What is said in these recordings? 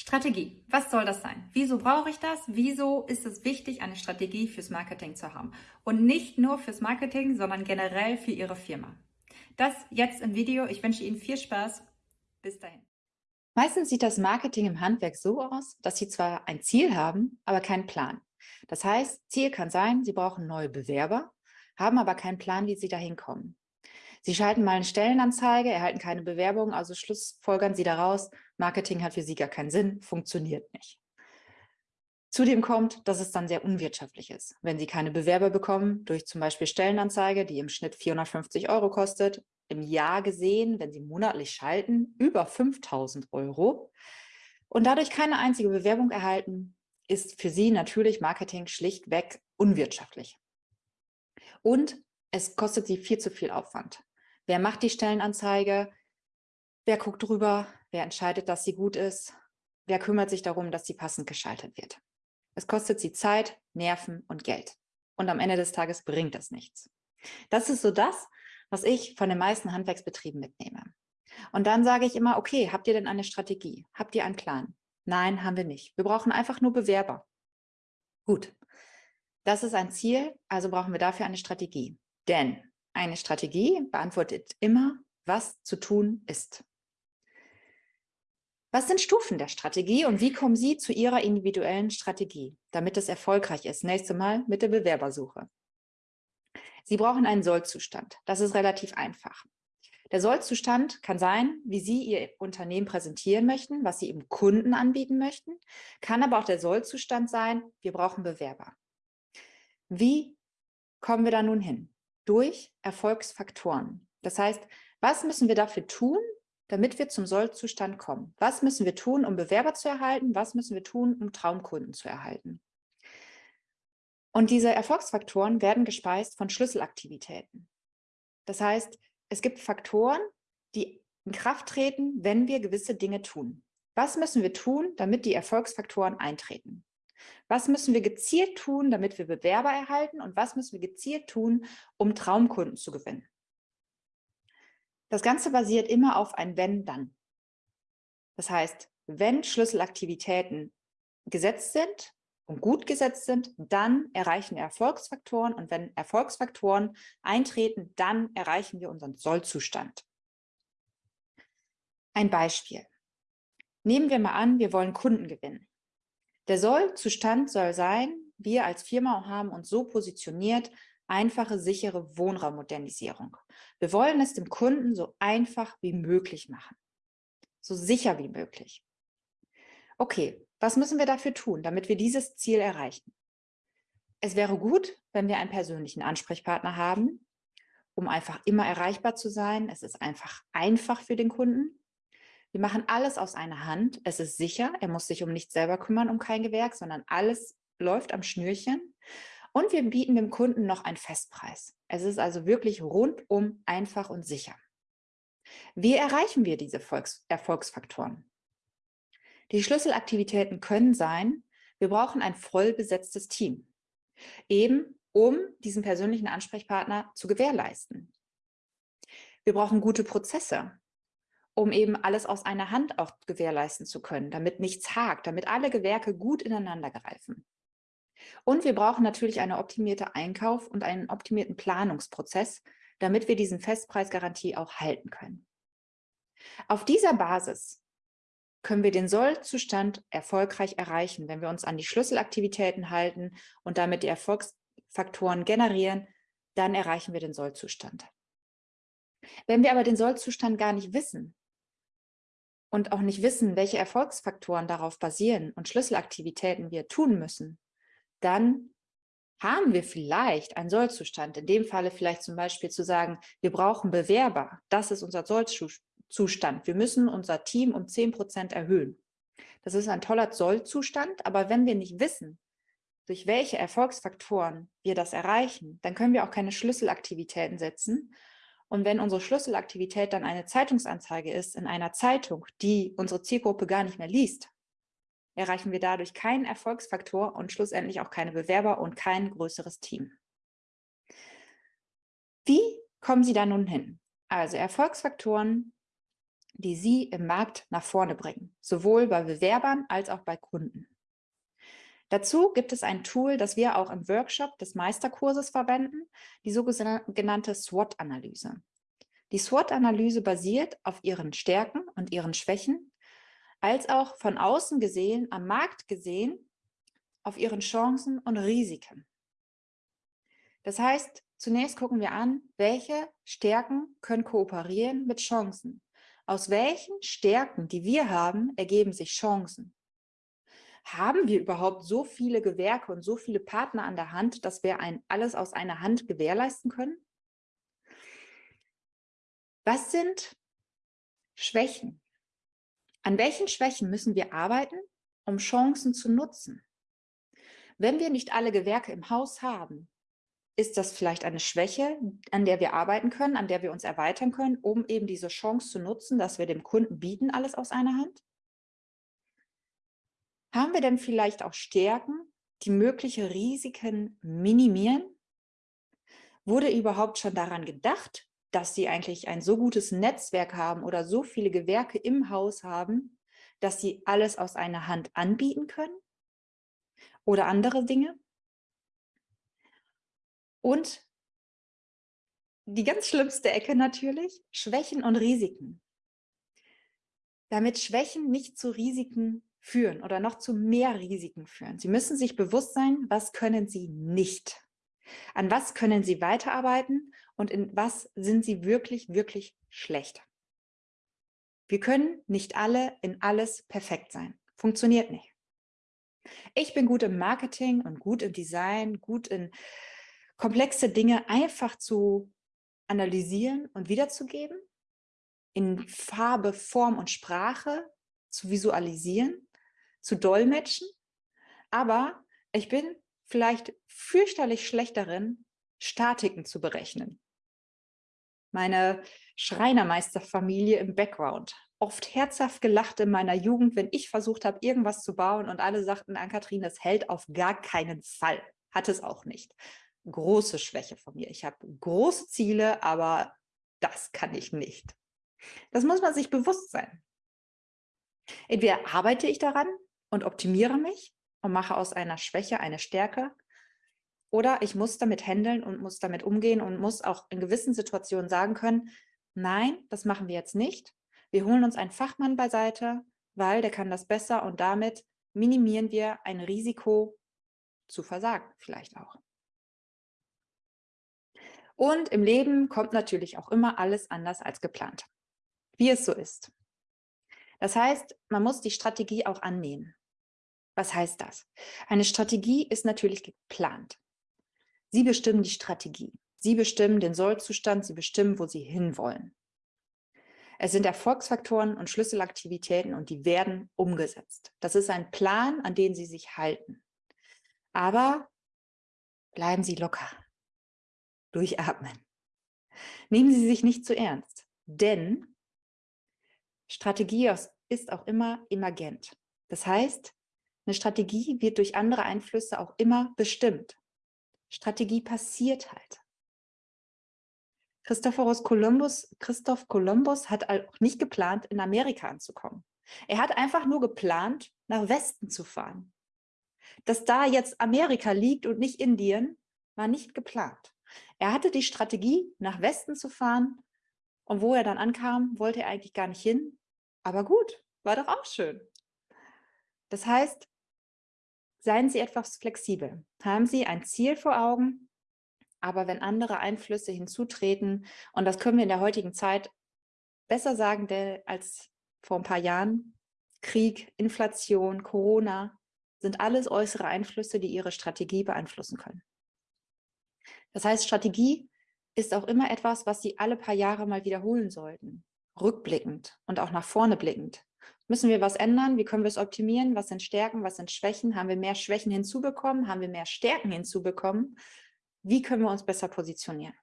Strategie. Was soll das sein? Wieso brauche ich das? Wieso ist es wichtig, eine Strategie fürs Marketing zu haben? Und nicht nur fürs Marketing, sondern generell für Ihre Firma. Das jetzt im Video. Ich wünsche Ihnen viel Spaß. Bis dahin. Meistens sieht das Marketing im Handwerk so aus, dass Sie zwar ein Ziel haben, aber keinen Plan. Das heißt, Ziel kann sein, Sie brauchen neue Bewerber, haben aber keinen Plan, wie Sie dahin kommen. Sie schalten mal eine Stellenanzeige, erhalten keine Bewerbung, also schlussfolgern Sie daraus, Marketing hat für Sie gar keinen Sinn, funktioniert nicht. Zudem kommt, dass es dann sehr unwirtschaftlich ist. Wenn Sie keine Bewerber bekommen, durch zum Beispiel Stellenanzeige, die im Schnitt 450 Euro kostet, im Jahr gesehen, wenn Sie monatlich schalten, über 5000 Euro und dadurch keine einzige Bewerbung erhalten, ist für Sie natürlich Marketing schlichtweg unwirtschaftlich. Und es kostet Sie viel zu viel Aufwand. Wer macht die Stellenanzeige? Wer guckt drüber? Wer entscheidet, dass sie gut ist? Wer kümmert sich darum, dass sie passend geschaltet wird? Es kostet sie Zeit, Nerven und Geld. Und am Ende des Tages bringt das nichts. Das ist so das, was ich von den meisten Handwerksbetrieben mitnehme. Und dann sage ich immer, okay, habt ihr denn eine Strategie? Habt ihr einen Plan? Nein, haben wir nicht. Wir brauchen einfach nur Bewerber. Gut, das ist ein Ziel, also brauchen wir dafür eine Strategie. Denn eine Strategie beantwortet immer, was zu tun ist. Was sind Stufen der Strategie und wie kommen Sie zu Ihrer individuellen Strategie, damit es erfolgreich ist? Nächste Mal mit der Bewerbersuche. Sie brauchen einen Sollzustand. Das ist relativ einfach. Der Sollzustand kann sein, wie Sie Ihr Unternehmen präsentieren möchten, was Sie Ihrem Kunden anbieten möchten, kann aber auch der Sollzustand sein, wir brauchen Bewerber. Wie kommen wir da nun hin? Durch Erfolgsfaktoren. Das heißt, was müssen wir dafür tun, damit wir zum Sollzustand kommen? Was müssen wir tun, um Bewerber zu erhalten? Was müssen wir tun, um Traumkunden zu erhalten? Und diese Erfolgsfaktoren werden gespeist von Schlüsselaktivitäten. Das heißt, es gibt Faktoren, die in Kraft treten, wenn wir gewisse Dinge tun. Was müssen wir tun, damit die Erfolgsfaktoren eintreten? Was müssen wir gezielt tun, damit wir Bewerber erhalten und was müssen wir gezielt tun, um Traumkunden zu gewinnen? Das Ganze basiert immer auf ein Wenn-Dann. Das heißt, wenn Schlüsselaktivitäten gesetzt sind und gut gesetzt sind, dann erreichen wir Erfolgsfaktoren und wenn Erfolgsfaktoren eintreten, dann erreichen wir unseren Sollzustand. Ein Beispiel. Nehmen wir mal an, wir wollen Kunden gewinnen. Der Sollzustand soll sein, wir als Firma haben uns so positioniert, einfache, sichere Wohnraummodernisierung. Wir wollen es dem Kunden so einfach wie möglich machen, so sicher wie möglich. Okay, was müssen wir dafür tun, damit wir dieses Ziel erreichen? Es wäre gut, wenn wir einen persönlichen Ansprechpartner haben, um einfach immer erreichbar zu sein. Es ist einfach einfach für den Kunden. Wir machen alles aus einer Hand. Es ist sicher, er muss sich um nichts selber kümmern, um kein Gewerk, sondern alles läuft am Schnürchen. Und wir bieten dem Kunden noch einen Festpreis. Es ist also wirklich rundum einfach und sicher. Wie erreichen wir diese Volks Erfolgsfaktoren? Die Schlüsselaktivitäten können sein, wir brauchen ein voll besetztes Team, eben um diesen persönlichen Ansprechpartner zu gewährleisten. Wir brauchen gute Prozesse um eben alles aus einer Hand auch gewährleisten zu können, damit nichts hakt, damit alle Gewerke gut ineinander greifen. Und wir brauchen natürlich eine optimierte Einkauf und einen optimierten Planungsprozess, damit wir diesen Festpreisgarantie auch halten können. Auf dieser Basis können wir den Sollzustand erfolgreich erreichen, wenn wir uns an die Schlüsselaktivitäten halten und damit die Erfolgsfaktoren generieren, dann erreichen wir den Sollzustand. Wenn wir aber den Sollzustand gar nicht wissen, und auch nicht wissen, welche Erfolgsfaktoren darauf basieren und Schlüsselaktivitäten wir tun müssen, dann haben wir vielleicht einen Sollzustand. In dem Falle vielleicht zum Beispiel zu sagen, wir brauchen Bewerber. Das ist unser Sollzustand. Wir müssen unser Team um 10 Prozent erhöhen. Das ist ein toller Sollzustand, aber wenn wir nicht wissen, durch welche Erfolgsfaktoren wir das erreichen, dann können wir auch keine Schlüsselaktivitäten setzen und wenn unsere Schlüsselaktivität dann eine Zeitungsanzeige ist in einer Zeitung, die unsere Zielgruppe gar nicht mehr liest, erreichen wir dadurch keinen Erfolgsfaktor und schlussendlich auch keine Bewerber und kein größeres Team. Wie kommen Sie da nun hin? Also Erfolgsfaktoren die Sie im Markt nach vorne bringen, sowohl bei Bewerbern als auch bei Kunden. Dazu gibt es ein Tool, das wir auch im Workshop des Meisterkurses verwenden, die sogenannte SWOT-Analyse. Die SWOT-Analyse basiert auf Ihren Stärken und Ihren Schwächen, als auch von außen gesehen, am Markt gesehen, auf Ihren Chancen und Risiken. Das heißt, zunächst gucken wir an, welche Stärken können kooperieren mit Chancen. Aus welchen Stärken, die wir haben, ergeben sich Chancen? Haben wir überhaupt so viele Gewerke und so viele Partner an der Hand, dass wir ein alles aus einer Hand gewährleisten können? Was sind Schwächen? An welchen Schwächen müssen wir arbeiten, um Chancen zu nutzen? Wenn wir nicht alle Gewerke im Haus haben, ist das vielleicht eine Schwäche, an der wir arbeiten können, an der wir uns erweitern können, um eben diese Chance zu nutzen, dass wir dem Kunden bieten, alles aus einer Hand? Haben wir denn vielleicht auch Stärken, die mögliche Risiken minimieren? Wurde überhaupt schon daran gedacht, dass Sie eigentlich ein so gutes Netzwerk haben oder so viele Gewerke im Haus haben, dass Sie alles aus einer Hand anbieten können? Oder andere Dinge? Und die ganz schlimmste Ecke natürlich, Schwächen und Risiken. Damit Schwächen nicht zu Risiken führen oder noch zu mehr Risiken führen. Sie müssen sich bewusst sein, was können Sie nicht. An was können Sie weiterarbeiten und in was sind Sie wirklich, wirklich schlecht. Wir können nicht alle in alles perfekt sein. Funktioniert nicht. Ich bin gut im Marketing und gut im Design, gut in komplexe Dinge einfach zu analysieren und wiederzugeben, in Farbe, Form und Sprache zu visualisieren, zu dolmetschen. Aber ich bin vielleicht fürchterlich schlecht darin, Statiken zu berechnen. Meine Schreinermeisterfamilie im Background. Oft herzhaft gelacht in meiner Jugend, wenn ich versucht habe, irgendwas zu bauen und alle sagten, Ann-Kathrin, das hält auf gar keinen Fall. Hat es auch nicht große Schwäche von mir. Ich habe große Ziele, aber das kann ich nicht. Das muss man sich bewusst sein. Entweder arbeite ich daran und optimiere mich und mache aus einer Schwäche eine Stärke, oder ich muss damit handeln und muss damit umgehen und muss auch in gewissen Situationen sagen können, nein, das machen wir jetzt nicht. Wir holen uns einen Fachmann beiseite, weil der kann das besser und damit minimieren wir ein Risiko zu versagen vielleicht auch. Und im Leben kommt natürlich auch immer alles anders als geplant, wie es so ist. Das heißt, man muss die Strategie auch annehmen. Was heißt das? Eine Strategie ist natürlich geplant. Sie bestimmen die Strategie. Sie bestimmen den Sollzustand, Sie bestimmen, wo Sie hinwollen. Es sind Erfolgsfaktoren und Schlüsselaktivitäten und die werden umgesetzt. Das ist ein Plan, an den Sie sich halten. Aber bleiben Sie locker. Durchatmen. Nehmen Sie sich nicht zu ernst, denn Strategie ist auch immer emergent. Das heißt, eine Strategie wird durch andere Einflüsse auch immer bestimmt. Strategie passiert halt. Christophorus Columbus, Christoph Kolumbus hat auch nicht geplant, in Amerika anzukommen. Er hat einfach nur geplant, nach Westen zu fahren. Dass da jetzt Amerika liegt und nicht Indien, war nicht geplant. Er hatte die Strategie, nach Westen zu fahren und wo er dann ankam, wollte er eigentlich gar nicht hin. Aber gut, war doch auch schön. Das heißt, seien Sie etwas flexibel. Haben Sie ein Ziel vor Augen, aber wenn andere Einflüsse hinzutreten, und das können wir in der heutigen Zeit besser sagen als vor ein paar Jahren, Krieg, Inflation, Corona, sind alles äußere Einflüsse, die Ihre Strategie beeinflussen können. Das heißt, Strategie ist auch immer etwas, was Sie alle paar Jahre mal wiederholen sollten, rückblickend und auch nach vorne blickend. Müssen wir was ändern? Wie können wir es optimieren? Was sind Stärken? Was sind Schwächen? Haben wir mehr Schwächen hinzubekommen? Haben wir mehr Stärken hinzubekommen? Wie können wir uns besser positionieren?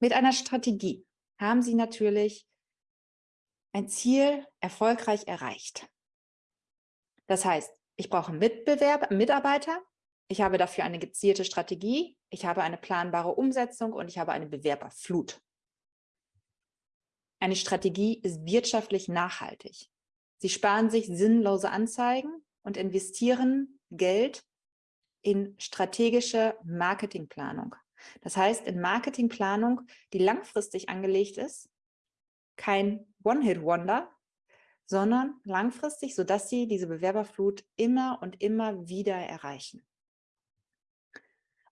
Mit einer Strategie haben Sie natürlich ein Ziel erfolgreich erreicht. Das heißt, ich brauche Mitbewerber, Mitarbeiter, ich habe dafür eine gezielte Strategie, ich habe eine planbare Umsetzung und ich habe eine Bewerberflut. Eine Strategie ist wirtschaftlich nachhaltig. Sie sparen sich sinnlose Anzeigen und investieren Geld in strategische Marketingplanung. Das heißt, in Marketingplanung, die langfristig angelegt ist, kein One-Hit-Wonder, sondern langfristig, sodass sie diese Bewerberflut immer und immer wieder erreichen.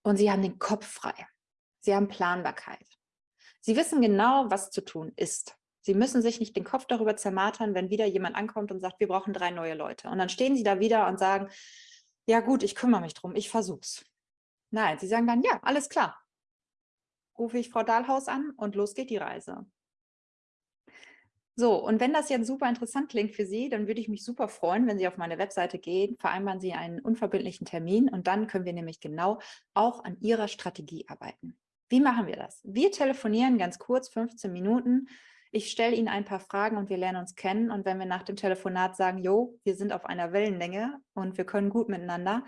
Und sie haben den Kopf frei. Sie haben Planbarkeit. Sie wissen genau, was zu tun ist. Sie müssen sich nicht den Kopf darüber zermartern, wenn wieder jemand ankommt und sagt, wir brauchen drei neue Leute. Und dann stehen sie da wieder und sagen, ja gut, ich kümmere mich drum, ich versuch's. Nein, sie sagen dann, ja, alles klar. Rufe ich Frau Dahlhaus an und los geht die Reise. So, und wenn das jetzt super interessant klingt für Sie, dann würde ich mich super freuen, wenn Sie auf meine Webseite gehen, vereinbaren Sie einen unverbindlichen Termin und dann können wir nämlich genau auch an Ihrer Strategie arbeiten. Wie machen wir das? Wir telefonieren ganz kurz, 15 Minuten. Ich stelle Ihnen ein paar Fragen und wir lernen uns kennen. Und wenn wir nach dem Telefonat sagen, jo, wir sind auf einer Wellenlänge und wir können gut miteinander,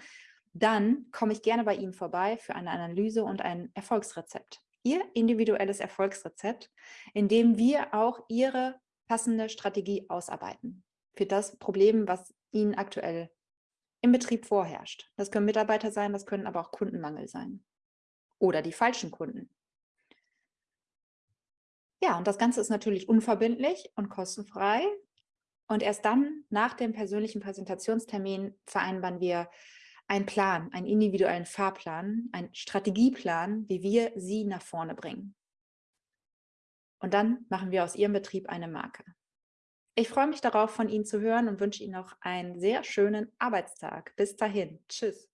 dann komme ich gerne bei Ihnen vorbei für eine Analyse und ein Erfolgsrezept. Ihr individuelles Erfolgsrezept, in dem wir auch Ihre passende Strategie ausarbeiten für das Problem, was Ihnen aktuell im Betrieb vorherrscht. Das können Mitarbeiter sein, das können aber auch Kundenmangel sein oder die falschen Kunden. Ja, und das Ganze ist natürlich unverbindlich und kostenfrei. Und erst dann, nach dem persönlichen Präsentationstermin, vereinbaren wir einen Plan, einen individuellen Fahrplan, einen Strategieplan, wie wir Sie nach vorne bringen. Und dann machen wir aus Ihrem Betrieb eine Marke. Ich freue mich darauf, von Ihnen zu hören und wünsche Ihnen noch einen sehr schönen Arbeitstag. Bis dahin. Tschüss.